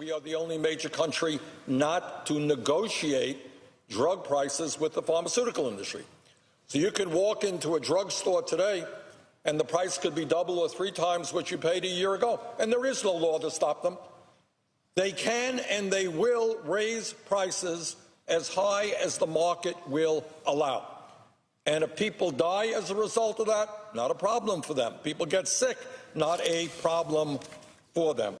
we are the only major country not to negotiate drug prices with the pharmaceutical industry. So you can walk into a drugstore today and the price could be double or three times what you paid a year ago. And there is no law to stop them. They can and they will raise prices as high as the market will allow. And if people die as a result of that, not a problem for them. People get sick, not a problem for them.